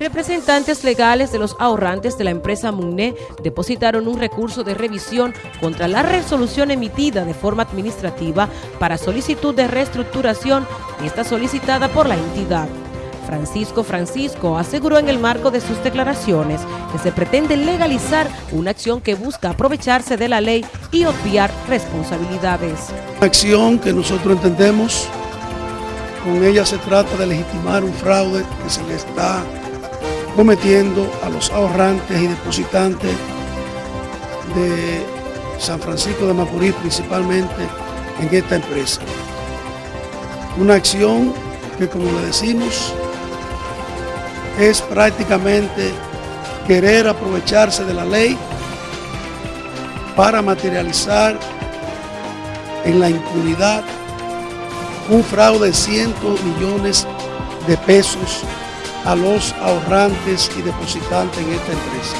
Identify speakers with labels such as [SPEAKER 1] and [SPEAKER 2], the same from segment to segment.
[SPEAKER 1] Representantes legales de los ahorrantes de la empresa MUNE depositaron un recurso de revisión contra la resolución emitida de forma administrativa para solicitud de reestructuración, esta solicitada por la entidad. Francisco Francisco aseguró en el marco de sus declaraciones que se pretende legalizar una acción que busca aprovecharse de la ley y obviar responsabilidades.
[SPEAKER 2] Acción que nosotros entendemos, con ella se trata de legitimar un fraude que se le está cometiendo a los ahorrantes y depositantes de San Francisco de Macorís, principalmente en esta empresa. Una acción que, como le decimos, es prácticamente querer aprovecharse de la ley para materializar en la impunidad un fraude de cientos millones de pesos a los ahorrantes y depositantes en esta empresa,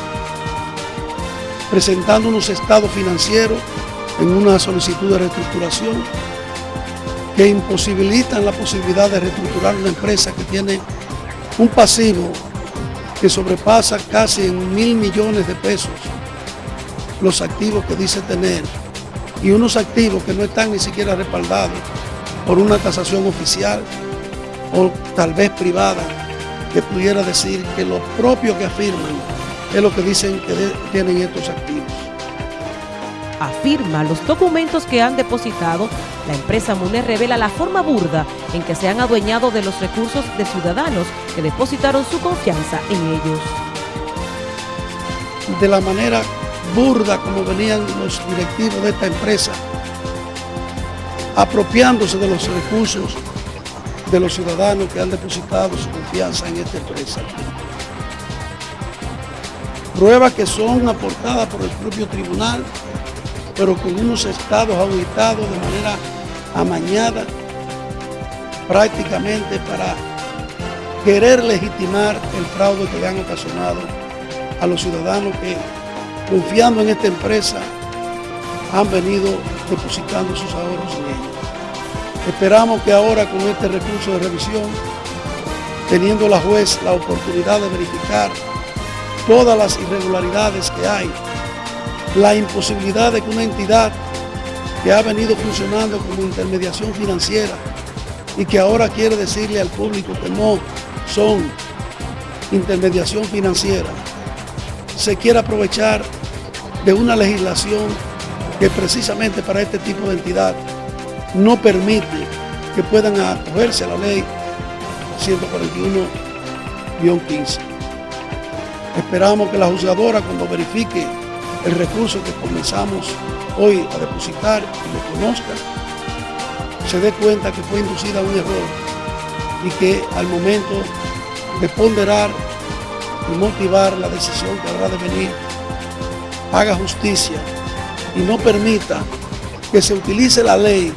[SPEAKER 2] presentando unos estados financieros en una solicitud de reestructuración que imposibilitan la posibilidad de reestructurar una empresa que tiene un pasivo que sobrepasa casi en mil millones de pesos los activos que dice tener y unos activos que no están ni siquiera respaldados por una tasación oficial o tal vez privada que pudiera decir que lo propio que afirman es lo que dicen que tienen estos activos.
[SPEAKER 1] Afirma los documentos que han depositado, la empresa MUNE revela la forma burda en que se han adueñado de los recursos de ciudadanos que depositaron su confianza en ellos.
[SPEAKER 2] De la manera burda como venían los directivos de esta empresa, apropiándose de los recursos de los ciudadanos que han depositado su confianza en esta empresa. Pruebas que son aportadas por el propio tribunal, pero con unos estados auditados de manera amañada, prácticamente para querer legitimar el fraude que le han ocasionado a los ciudadanos que, confiando en esta empresa, han venido depositando sus ahorros en ella. Esperamos que ahora con este recurso de revisión, teniendo la juez la oportunidad de verificar todas las irregularidades que hay, la imposibilidad de que una entidad que ha venido funcionando como intermediación financiera y que ahora quiere decirle al público que no son intermediación financiera, se quiere aprovechar de una legislación que precisamente para este tipo de entidad no permite que puedan acogerse a la ley 141-15. Esperamos que la juzgadora cuando verifique el recurso que comenzamos hoy a depositar y lo conozca, se dé cuenta que fue inducida a un error y que al momento de ponderar y motivar la decisión que habrá de venir, haga justicia y no permita que se utilice la ley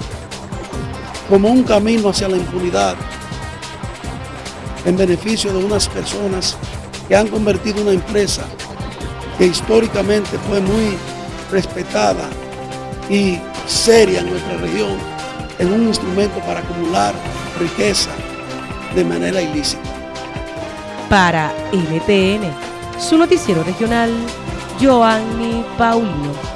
[SPEAKER 2] como un camino hacia la impunidad en beneficio de unas personas que han convertido una empresa que históricamente fue muy respetada y seria en nuestra región en un instrumento para acumular riqueza de manera ilícita.
[SPEAKER 1] Para NTN, su noticiero regional, Joanny Paulino.